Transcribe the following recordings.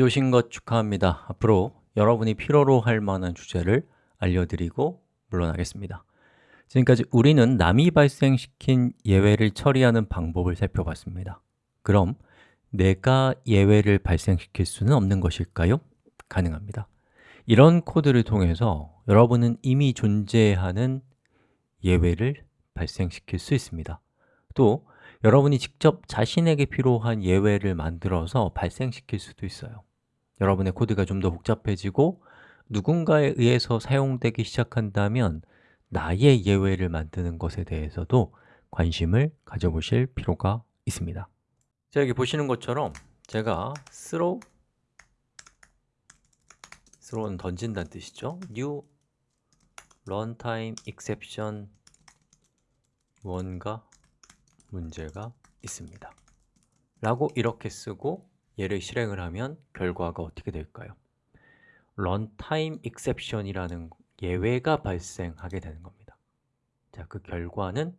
오신 것 축하합니다. 앞으로 여러분이 필요로 할 만한 주제를 알려드리고 물러나겠습니다. 지금까지 우리는 남이 발생시킨 예외를 처리하는 방법을 살펴봤습니다. 그럼 내가 예외를 발생시킬 수는 없는 것일까요? 가능합니다. 이런 코드를 통해서 여러분은 이미 존재하는 예외를 발생시킬 수 있습니다. 또 여러분이 직접 자신에게 필요한 예외를 만들어서 발생시킬 수도 있어요. 여러분의 코드가 좀 더 복잡해지고 누군가에 의해서 사용되기 시작한다면 나의 예외를 만드는 것에 대해서도 관심을 가져보실 필요가 있습니다. 자, 여기 보시는 것처럼 제가 throw throw는 던진다는 뜻이죠. new runtime exception 뭔가 문제가 있습니다. 라고 이렇게 쓰고 얘를 실행을 하면 결과가 어떻게 될까요? runtime exception이라는 예외가 발생하게 되는 겁니다. 자, 그 결과는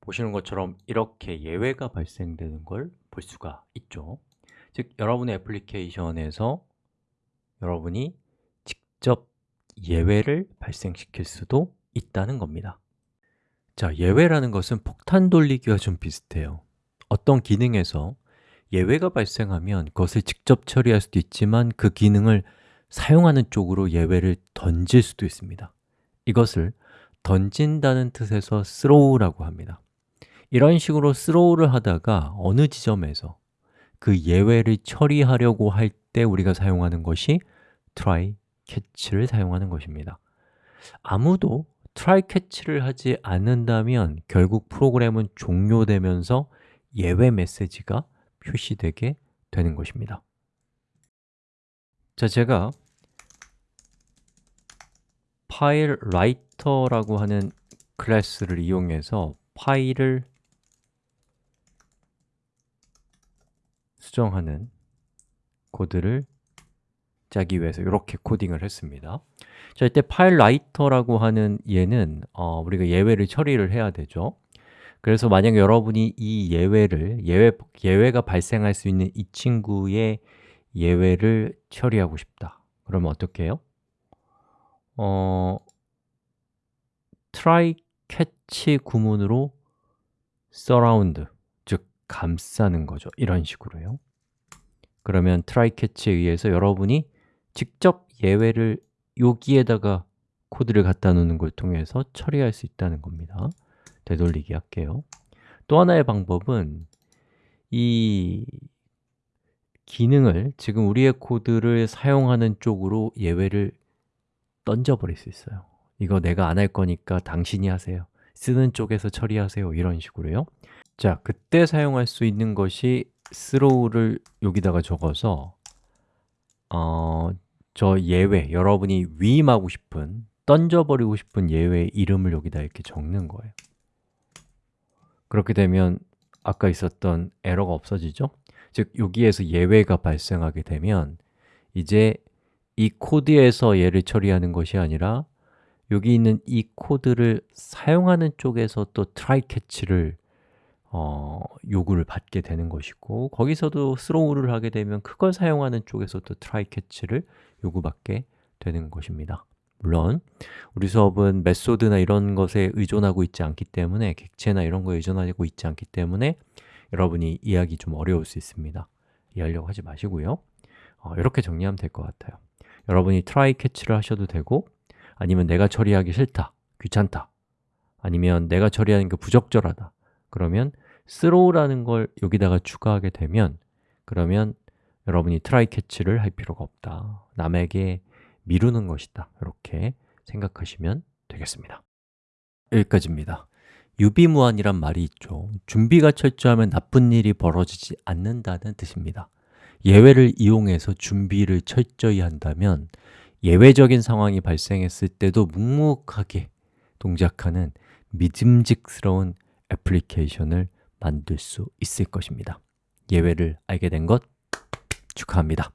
보시는 것처럼 이렇게 예외가 발생되는 걸 볼 수가 있죠. 즉, 여러분의 애플리케이션에서 여러분이 직접 예외를 발생시킬 수도 있다는 겁니다 자, 예외라는 것은 폭탄 돌리기와 좀 비슷해요. 어떤 기능에서 예외가 발생하면 그것을 직접 처리할 수도 있지만 그 기능을 사용하는 쪽으로 예외를 던질 수도 있습니다. 이것을 던진다는 뜻에서 throw라고 합니다. 이런 식으로 throw를 하다가 어느 지점에서 그 예외를 처리하려고 할 때 우리가 사용하는 것이 try catch를 사용하는 것입니다. 아무도 try catch를 하지 않는다면 결국 프로그램은 종료되면서 예외 메시지가 표시되게 되는 것입니다. 자, 제가 FileWriter라고 하는 클래스를 이용해서 파일을 수정하는 코드를 짜기 위해서 이렇게 코딩을 했습니다. 자, 이때 FileWriter라고 하는 얘는 어, 우리가 예외를 처리를 해야 되죠. 그래서 만약 여러분이 이 예외를, 예외, 예외가 발생할 수 있는 이 친구의 예외를 처리하고 싶다. 그러면 어떻게 해요? 어, try catch 구문으로 surround, 즉 감싸는 거죠. 이런 식으로요. 그러면 try catch에 의해서 여러분이 직접 예외를 여기에다가 코드를 갖다 놓는 걸 통해서 처리할 수 있다는 겁니다. 되돌리기 할게요. 또 하나의 방법은 이 기능을 지금 우리의 코드를 사용하는 쪽으로 예외를 던져버릴 수 있어요. 이거 내가 안 할 거니까 당신이 하세요. 쓰는 쪽에서 처리하세요. 이런 식으로요. 자, 그때 사용할 수 있는 것이 throw를 여기다가 적어서 어, 저 예외, 여러분이 위임하고 싶은, 던져버리고 싶은 예외 이름을 여기다 이렇게 적는 거예요 그렇게 되면 아까 있었던 에러가 없어지죠? 즉, 여기에서 예외가 발생하게 되면 이제 이 코드에서 얘를 처리하는 것이 아니라 여기 있는 이 코드를 사용하는 쪽에서 또 try catch를 어, 요구를 받게 되는 것이고 거기서도 throw를 하게 되면 그걸 사용하는 쪽에서 또 try catch를 요구받게 되는 것입니다. 물론 우리 수업은 메소드나 이런 것에 의존하고 있지 않기 때문에 객체나 이런 거에 의존하고 있지 않기 때문에 여러분이 이해하기 좀 어려울 수 있습니다. 이해하려고 하지 마시고요. 어, 이렇게 정리하면 될 것 같아요. 여러분이 try catch를 하셔도 되고 아니면 내가 처리하기 싫다, 귀찮다 아니면 내가 처리하는 게 부적절하다 그러면 throw라는 걸 여기다가 추가하게 되면 그러면 여러분이 try catch를 할 필요가 없다. 남에게 미루는 것이다. 이렇게 생각하시면 되겠습니다. 여기까지입니다. 유비무환이란 말이 있죠. 준비가 철저하면 나쁜 일이 벌어지지 않는다는 뜻입니다. 예외를 이용해서 준비를 철저히 한다면 예외적인 상황이 발생했을 때도 묵묵하게 동작하는 믿음직스러운 애플리케이션을 만들 수 있을 것입니다. 예외를 알게 된 것 축하합니다